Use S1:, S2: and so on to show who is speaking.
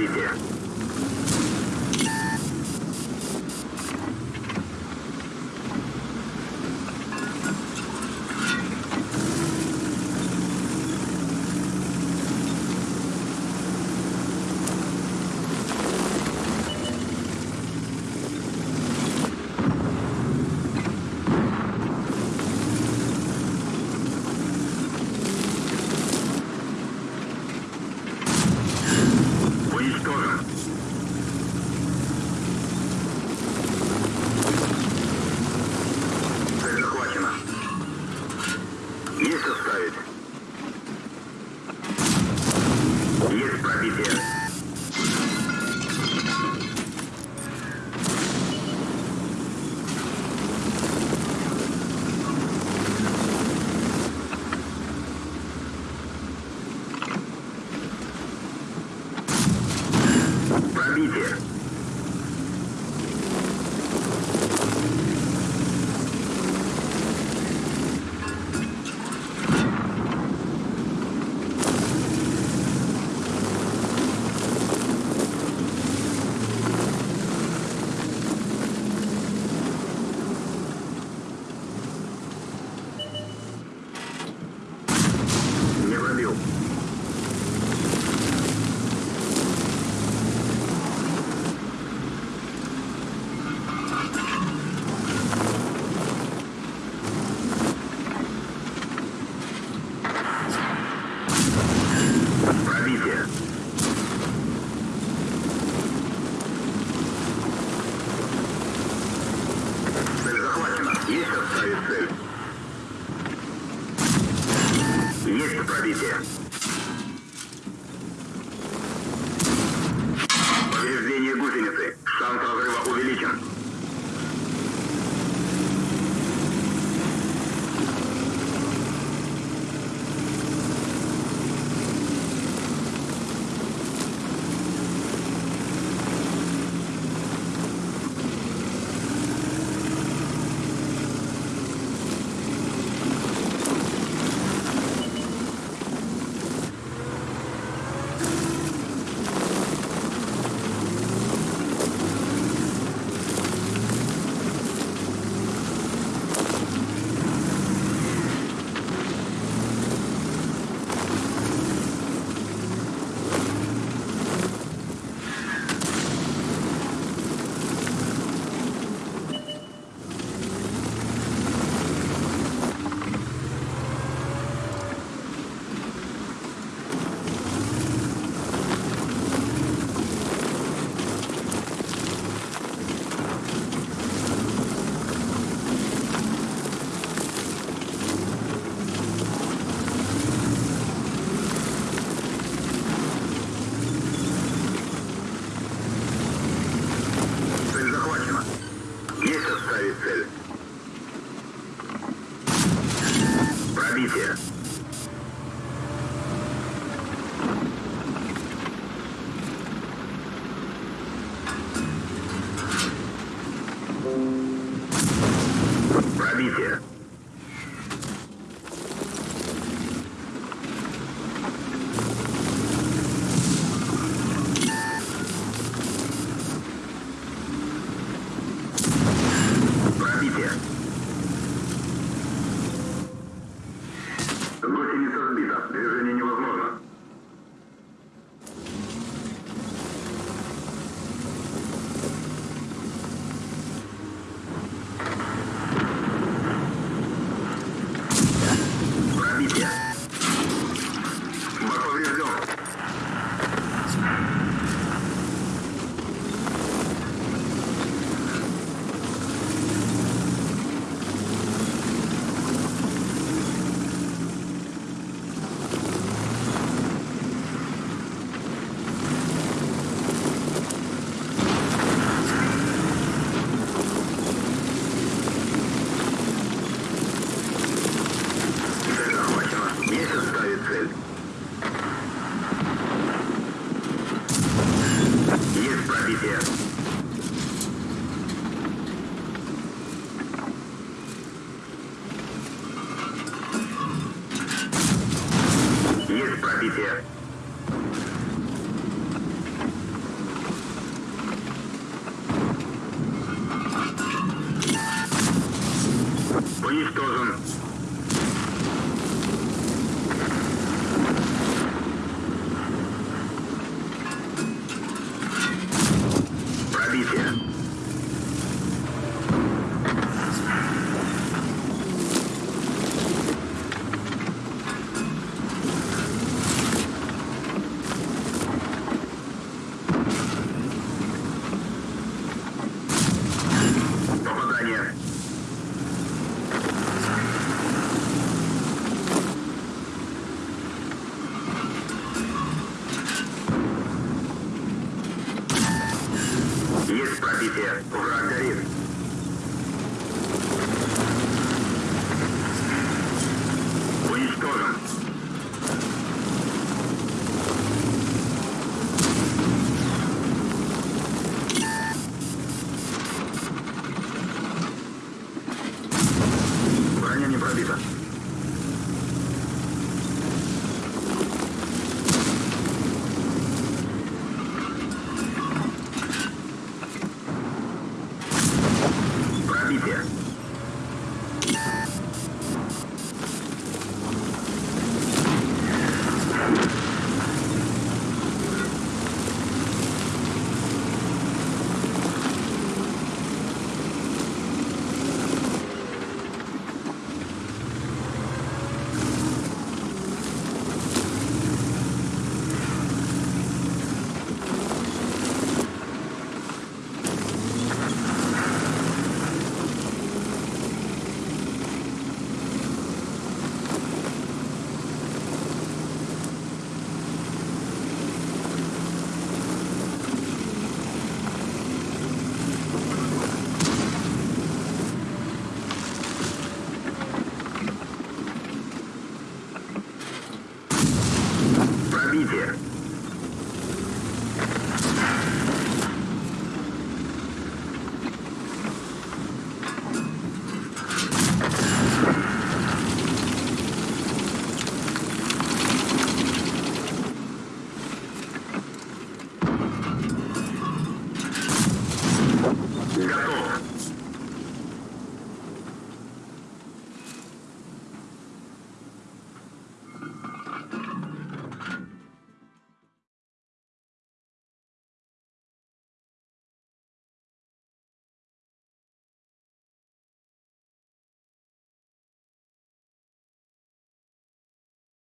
S1: орбите. Открытие. here. here. Есть пробитие. Враг горит. Уничтожен. Броня не пробита.